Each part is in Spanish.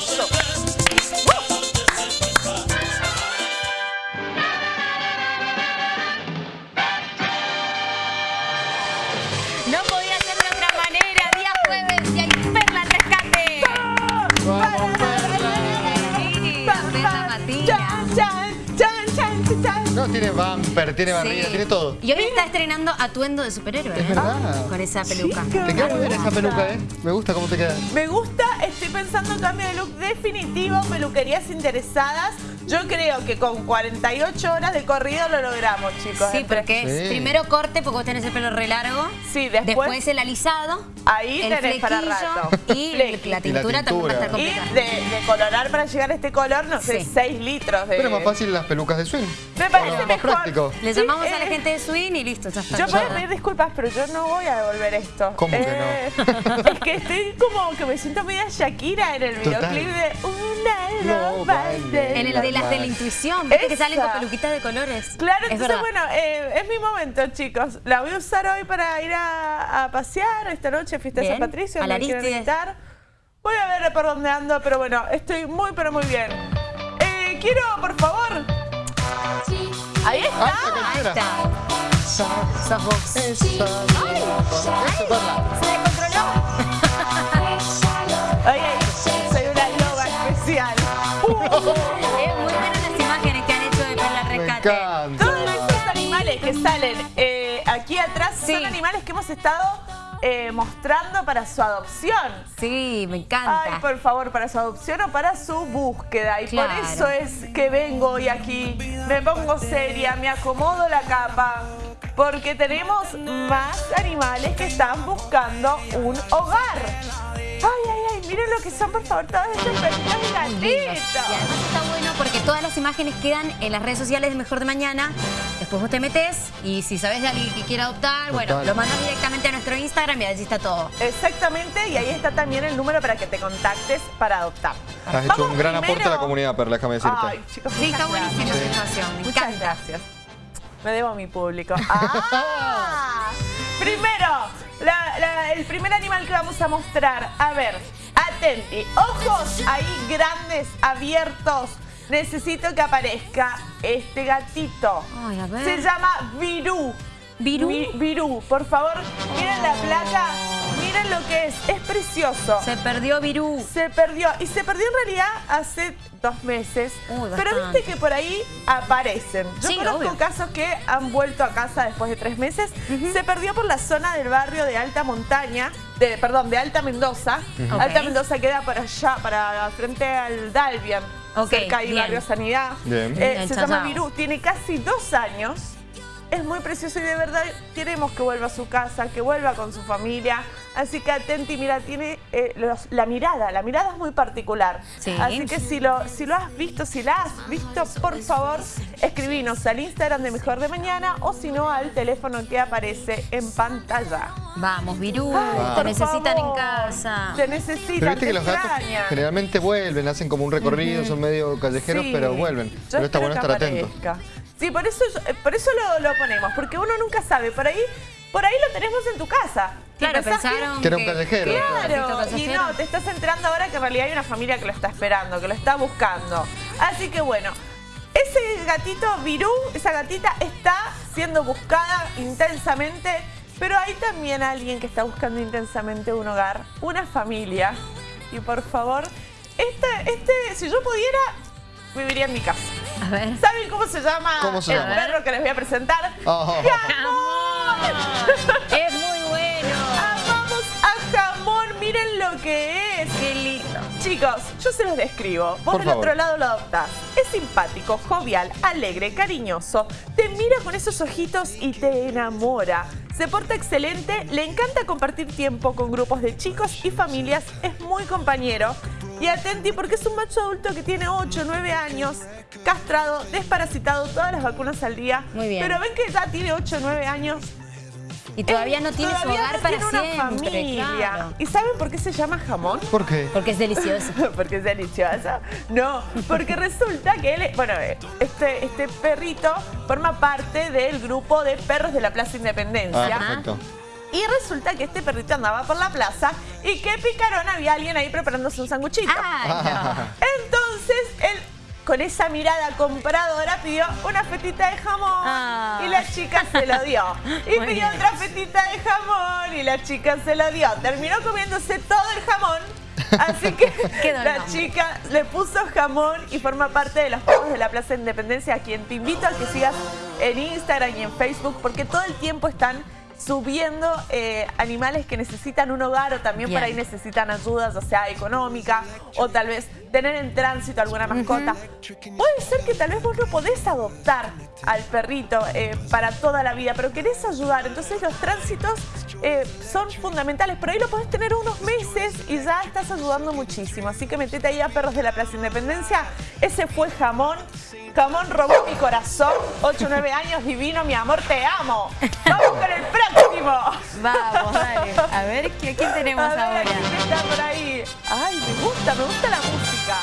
Eso. No tiene bumper, tiene barriga, Sí. tiene todo. Y hoy está estrenando atuendo de superhéroe. Es ¿eh? verdad. Con esa peluca. Chica. Te queda muy bien esa peluca, ¿eh? Me gusta cómo te queda. Me gusta, estoy pensando en cambio de look definitivo, peluquerías interesadas. Yo creo que con 48 horas de corrido lo logramos, chicos. Sí, Entre- porque es Sí. primero corte, porque vos tenés el pelo re largo. Sí, después- el alisado. Ahí el tenés para flequillo rato. Y Flequi. la tintura también va a estar tintura. Y de, de colorar para llegar a este color, no sé, Sí. 6 litros de... Pero es más fácil las pelucas de swing. Me parece Más mejor. práctico. Le Sí, llamamos a la eh, gente de Swing y listo, ya está. Yo puedo pedir disculpas, pero yo no voy a devolver esto. ¿Cómo que no? es que estoy como que me siento media Shakira en el Total. videoclip de Una No vale de En el la de las de la intuición, viste que salen con peluquitas de colores. Claro, es entonces verdad. bueno, eh, es mi momento, chicos. La voy a usar hoy para ir a, a pasear esta noche, fiesta de. San Patricio. A la Aristides. invitar. Voy a ver por dónde ando, pero bueno, estoy muy, pero muy bien. Eh, quiero, por favor. Ahí está. Ah, Ahí está. Sos vos. Esa. Descontroló. Sí. son animales que hemos estado eh, mostrando para su adopción. Sí, me encanta. Ay, por favor, para su adopción o para su búsqueda. Y Claro. por eso es que vengo hoy aquí, me pongo seria, me acomodo la capa, porque tenemos más animales que están buscando un hogar. Ay, ay, ay, miren lo que son, por favor, todas estas perritas y gatitos. Y además está bueno porque todas las imágenes quedan en las redes sociales de Mejor de Mañana. Después vos te metes y si sabes de alguien que quiera adoptar, bueno, lo mandas directamente a nuestro Instagram y ahí está todo. Exactamente, y ahí está también el número para que te contactes para adoptar. Has hecho Vamos un gran aporte a la comunidad, Perla, déjame decirte. Ay, chicos, Sí, está buenísima gracias. esta situación. Me Muchas encanta. gracias. Me debo a mi público. ¡Ah! Primero, la- la- el primer animal que vamos a mostrar. A ver, atenti. Ojos ahí grandes, abiertos. Necesito que aparezca este gatito. Ay, a ver. Se llama Virú. ¿Virú? Vi- Virú, por favor, miren la placa. Miren lo que es. Es precioso. Se perdió Virú. Se perdió. Y se perdió en realidad hace dos meses. Pero viste que por ahí aparecen. Yo Sí, conozco obvio. casos que han vuelto a casa después de tres meses. Se perdió por la zona del barrio de Alta Montaña. De, perdón, de Alta Mendoza. Alta Mendoza queda por allá, para frente al Dalbian. Ok, cerca ahí. Barrio Sanidad. Bien. Eh, se llama. Virú. Tiene casi dos años. Es muy precioso y de verdad queremos que vuelva a su casa, que vuelva con su familia. Así que atenti, mira, tiene eh, los- la mirada, la mirada es muy particular. Sí. Así que si lo, si lo has visto, si la has visto, por favor, escribinos al Instagram de Mejor de Mañana o si no al teléfono que aparece en pantalla. Vamos, Virú. Ay, te necesitan favor. en casa. Te necesitan, Pero viste te que los gatos extrañan. generalmente vuelven, hacen como un recorrido, son medio callejeros, Sí. pero vuelven. Yo pero está bueno estar atento. Sí, por eso, yo- eh, por eso lo, lo ponemos, porque uno nunca sabe. Por ahí, por ahí lo tenemos en tu casa. Claro, pensaron Que era un callejero. Claro, y no, te estás enterando ahora que en realidad hay una familia que lo está esperando, que lo está buscando. Así que bueno, ese gatito Virú, esa gatita está siendo buscada intensamente, pero hay también alguien que está buscando intensamente un hogar, una familia. Y por favor, este, este, si yo pudiera, viviría en mi casa. A ver. ¿Saben cómo se llama ¿Cómo se el llama? perro que les voy a presentar? Oh. ¡Jamón! que es. Qué lindo. Chicos, yo se los describo. Vos Por del favor. otro lado lo adoptás. Es simpático, jovial, alegre, cariñoso. Te mira con esos ojitos y te enamora. Se porta excelente, le encanta compartir tiempo con grupos de chicos y familias. Es muy compañero. Y atenti porque es un macho adulto que tiene 8, 9 años, castrado, desparasitado, todas las vacunas al día. Muy bien. Pero ven que ya tiene 8, 9 años. Y todavía no tiene su Todavía hogar no para tiene una siempre. familia. claro. ¿Y saben por qué se llama jamón? ¿Por qué? Porque es delicioso. porque es delicioso. No, porque resulta que él, bueno, este, este perrito forma parte del grupo de perros de la Plaza Ah, Independencia. perfecto. Y resulta que este perrito andaba por la plaza y que picarón había alguien ahí preparándose un sanguchito. Entonces él con esa mirada compradora pidió una fetita de jamón Ah. y la chica se lo dio. Y Muy pidió bien. otra fetita de jamón y la chica se lo dio. Terminó comiéndose todo el jamón. Así que la chica le puso jamón y forma parte de los perros de la Plaza Independencia, a quien te invito a que sigas en Instagram y en Facebook, porque todo el tiempo están subiendo eh, animales que necesitan un hogar o también Bien. por ahí necesitan ayuda, ya sea económica o tal vez tener en tránsito alguna mascota. Puede ser que tal vez vos no podés adoptar al perrito eh, para toda la vida, pero querés ayudar. Entonces los tránsitos eh, son fundamentales. Por ahí lo podés tener unos meses y ya estás ayudando muchísimo. Así que metete ahí a Perros de la Plaza Independencia. Ese fue Jamón. Jamón robó mi corazón. 8 9 años, divino, mi amor, te amo. Vamos con el próximo. Vamos, dale. A ver, ¿qué- ¿quién tenemos A ver, ahora? ¿quién está por ahí? Ay, me gusta, me gusta la música.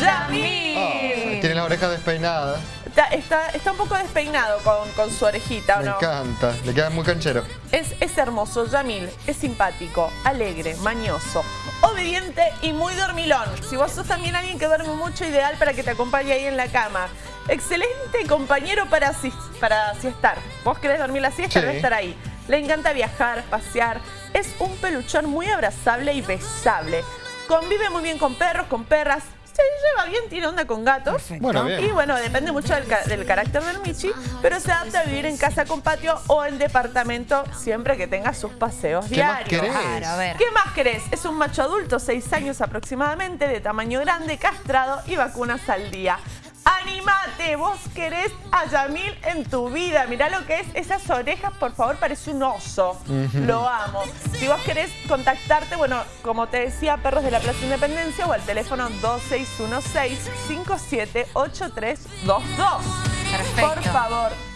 Yamil. Tiene la oreja despeinada. Está, está, está un poco despeinado con, con su orejita, ¿o Me no? encanta. Le queda muy canchero. Es, es hermoso, Yamil, es simpático, alegre, mañoso, obediente y muy dormilón. Si vos sos también alguien que duerme mucho, ideal para que te acompañe ahí en la cama. Excelente compañero para, sis- para siestar. Vos querés dormir la siesta, Sí. debe estar ahí. Le encanta viajar, pasear. Es un peluchón muy abrazable y besable. Convive muy bien con perros, con perras. Se lleva bien, tiene onda con gatos. Bueno, bien. Y bueno, depende mucho del, ca- del carácter del Michi, pero se adapta a vivir en casa con patio o en departamento siempre que tenga sus paseos ¿Qué más diarios. querés? Claro, a ver. ¿Qué más querés? Es un macho adulto, 6 años aproximadamente, de tamaño grande, castrado y vacunas al día. ¡Animate! Vos querés a Yamil en tu vida. Mirá lo que es esas orejas, por favor, parece un oso. Lo amo. Si vos querés contactarte, bueno, como te decía, Perros de la Plaza Independencia o al teléfono 2616-578322. Perfecto. Por favor.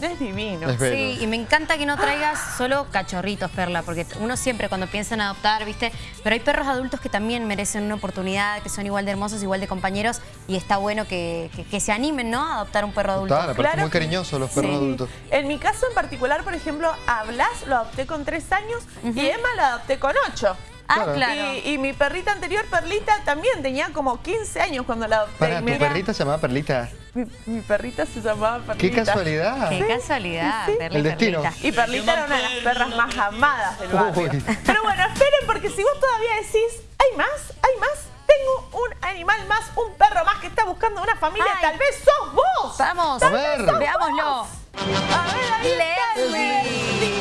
Es divino. Es. Sí, y me encanta que no traigas solo cachorritos, Perla, porque uno siempre cuando piensa en adoptar, ¿viste? Pero hay perros adultos que también merecen una oportunidad, que son igual de hermosos, igual de compañeros, y está bueno que, que- que se animen, ¿no? A adoptar un perro adulto. Aparte Claro muy cariñosos los perros Sí. adultos. En mi caso en particular, por ejemplo, a Blas lo adopté con tres años y Emma la adopté con ocho. Ah, Claro. claro. Y, y mi perrita anterior, Perlita, también tenía como 15 años cuando la adopté. Para, tu me- perrita se llamaba Perlita. Mi, mi perrita se llamaba Perlita. ¡Qué casualidad! Qué casualidad, Sí. El destino. Perlita. Y Perlita era una de las perras más amadas del barrio. Uy. Pero bueno, esperen porque si vos todavía decís, hay más, hay más, tengo un animal más, un perro más que está buscando una familia, Ay. tal vez sos vos. Vamos, A ver. veámoslo. A ver, ahí está Leslie.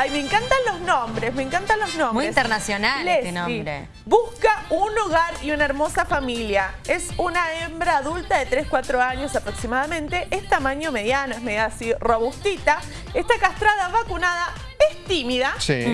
Ay, me encantan los nombres, me encantan los nombres. Muy internacional este nombre. Busca un hogar y una hermosa familia. Es una hembra adulta de 3-4 años aproximadamente. Es tamaño mediano, es media así robustita. Está castrada, vacunada, es tímida. Sí.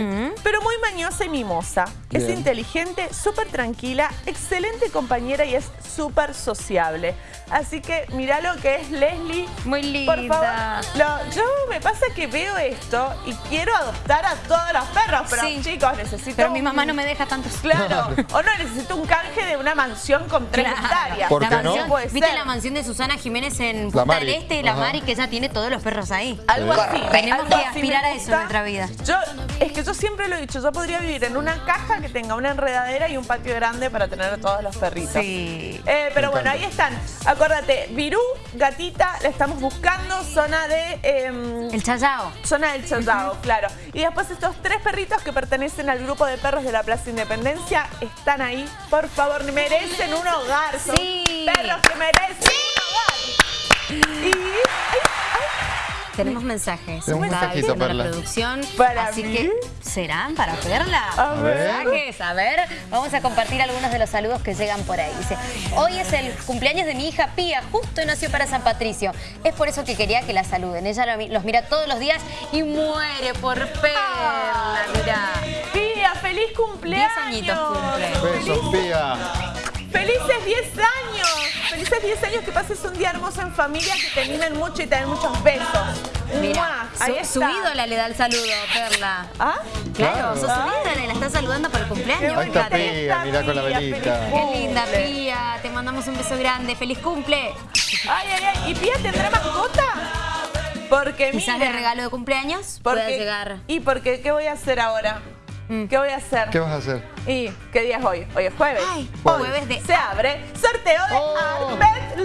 Pero muy mañosa y mimosa. Es inteligente, súper tranquila, excelente compañera y es súper sociable. Así que mirá lo que es Leslie. Muy linda. Por favor, lo- yo me pasa que veo esto y quiero adoptar a todos los perros, pero Sí. chicos, necesito... Pero mi un- mamá no me deja tantos. Claro, o no, necesito un canje de una mansión con tres Claro. hectáreas. ¿Por la qué no? mansión, Puede ¿Viste ser. la mansión de Susana Jiménez en Punta del Este? La Ajá. Mari, que ella tiene todos los perros ahí. Algo así. Tenemos algo que aspirar a eso en nuestra vida. Yo, es que yo siempre lo he dicho, yo podría vivir en una caja que tenga una enredadera y un patio grande para tener a todos los perritos. Sí. Eh, pero bueno, ahí están. Acuérdate, Virú, gatita, la estamos buscando, zona de... em, El chayao. Zona del Chazao, claro. Y después estos tres perritos que pertenecen al grupo de perros de la Plaza Independencia están ahí. Por favor, merecen un hogar. Son Sí. perros que merecen un hogar. Y... Tenemos mensajes. Tenemos un mensajito, la producción. ¿Para así mí? que, ¿serán para Perla? A ver. Mensajes, a ver. Vamos a compartir algunos de los saludos que llegan por ahí. Dice, hoy es el cumpleaños de mi hija Pía, justo nació para San Patricio. Es por eso que quería que la saluden. Ella los mira todos los días y muere por Perla, mirá. Pía, feliz cumpleaños. Diez añitos cumple. Besos, pía. Felices 10 años. Felices 10 años que pases un día hermoso en familia, que te mimen mucho y te den muchos besos. Mira, su, está. su ídola le da el saludo, Perla. ¿Ah? Claro, Claro. sos su ídola y la estás saludando por el cumpleaños. Ahí está. Pía, mirá con la velita. Qué linda. Pía. Te mandamos un beso grande. ¡Feliz cumple! Ay, ay, ay. ¿Y Pía tendrá mascota? Porque Quizás miren, de regalo de cumpleaños porque, pueda llegar. Y porque, ¿qué voy a hacer ahora? Mm. ¿Qué voy a hacer? ¿Qué vas a hacer? ¿Y qué día es hoy? Hoy es jueves. Ay, Hoy jueves de- Se abre sorteo de Oh. Arbet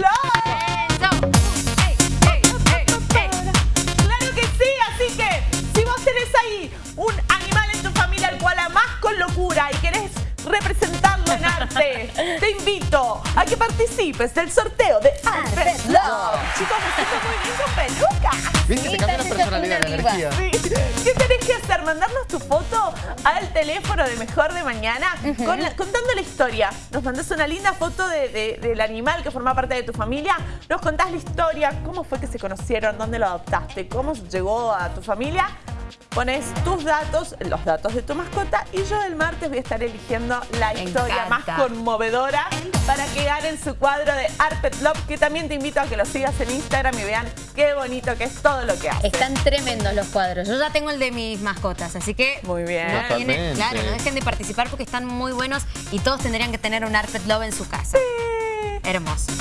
a que participes del sorteo de Arbet Love. Chicos, me siento muy bien con peluca. ¿Viste? Sí, Te cambia la personalidad, la energía. Sí. ¿Qué tenés que hacer? Mandarnos tu foto al teléfono de Mejor de Mañana con la- contando la historia. Nos mandás una linda foto de- de- del animal que forma parte de tu familia. Nos contás la historia, cómo fue que se conocieron, dónde lo adoptaste, cómo llegó a tu familia. Pones tus datos, los datos de tu mascota y yo el martes voy a estar eligiendo la Me historia más conmovedora para que ganen su cuadro de Arpet Love, que también te invito a que lo sigas en Instagram y vean qué bonito que es todo lo que hace. Están tremendos los cuadros. Yo ya tengo el de mis mascotas, así que Muy bien. no claro, no dejen de participar porque están muy buenos y todos tendrían que tener un Arpet Love en su casa. Hermosos.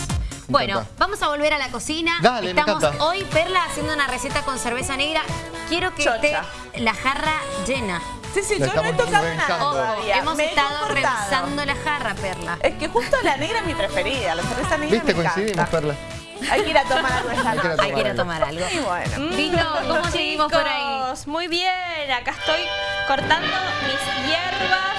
Bueno, vamos a volver a la cocina. Dale, Estamos hoy, Perla, haciendo una receta con cerveza negra. Quiero que Chocha. esté la jarra llena. Sí, sí, yo no he tocado Ojo, todavía. hemos Me estado revisando la jarra, Perla. Es que justo la negra es mi preferida, la cerveza negra ¿Viste? me Coincidimos, encanta. Perla. Hay que ir a tomar algo esta Hay que ir a noche. Hay que ir a tomar algo. Y bueno. Vito, ¿cómo seguimos por ahí? Muy bien, acá estoy cortando mis hierbas